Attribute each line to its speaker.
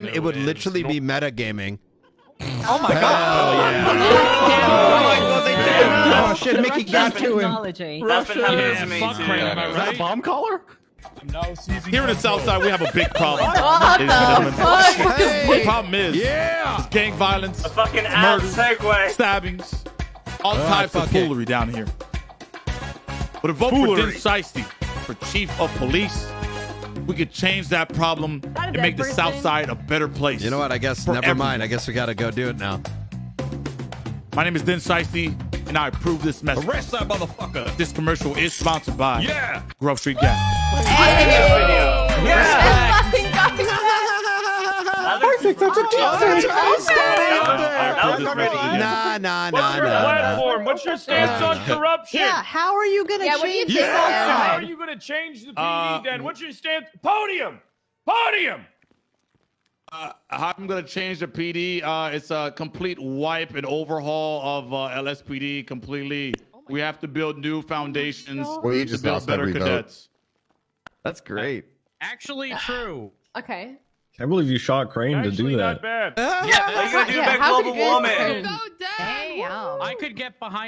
Speaker 1: it would literally be metagaming.
Speaker 2: Oh my god.
Speaker 1: Oh my god, they did.
Speaker 2: Oh shit, Mickey got to him.
Speaker 3: Technology.
Speaker 4: That's been happening to me
Speaker 5: fuck
Speaker 4: too.
Speaker 5: Crane, am I
Speaker 2: Is that a
Speaker 5: right?
Speaker 2: bomb collar?
Speaker 5: Here in the South Side, we have a big problem.
Speaker 3: What the
Speaker 5: gentlemen.
Speaker 3: fuck?
Speaker 5: The problem is
Speaker 1: Yeah.
Speaker 5: gang violence,
Speaker 4: A fucking ad
Speaker 5: Murder.
Speaker 4: segue.
Speaker 5: stabbings, all
Speaker 1: Ah,
Speaker 5: types of
Speaker 1: fuck it.
Speaker 5: foolery down here. But a vote for
Speaker 1: Foolery.
Speaker 5: Din Shiesty for chief of police, we could change that problem
Speaker 3: Not
Speaker 5: and
Speaker 3: dead
Speaker 5: make the. South Side a better place.
Speaker 1: You know what? I guess never
Speaker 5: everyone.
Speaker 1: mind. I guess we gotta go do it now.
Speaker 5: My name is Den Shiesty, and I approve this message.
Speaker 6: Arrest that motherfucker.
Speaker 5: This commercial is sponsored by
Speaker 6: Yeah.
Speaker 5: Grove Street Gas.
Speaker 2: Perfect, that's a defense.
Speaker 4: That was pretty.
Speaker 1: Nah, nah,
Speaker 7: What's
Speaker 1: nah,
Speaker 7: your
Speaker 1: nah, nah.
Speaker 7: platform? What's your stance on corruption?
Speaker 8: Yeah, how are you gonna
Speaker 3: Yeah, what do you
Speaker 8: change
Speaker 3: think
Speaker 8: the
Speaker 3: about
Speaker 7: How are you going to change the PD
Speaker 5: Uh,
Speaker 7: then? What's your stance? Podium! Podium!
Speaker 5: Uh, I'm gonna change the PD? Uh, it's a complete wipe and overhaul of uh, LSPD completely. we have to build new foundations
Speaker 9: Well, you
Speaker 5: to
Speaker 9: just
Speaker 5: build better
Speaker 9: every vote.
Speaker 5: cadets.
Speaker 2: That's great.
Speaker 6: Actually true.
Speaker 3: Okay.
Speaker 10: Can't believe you shot Crane to
Speaker 7: Actually,
Speaker 10: do
Speaker 7: not
Speaker 10: that.
Speaker 7: bad.
Speaker 4: Yeah, what are you gonna do
Speaker 8: Yeah,
Speaker 4: about global
Speaker 8: you guys
Speaker 4: warming?
Speaker 8: compare-
Speaker 3: Damn.
Speaker 6: I could get behind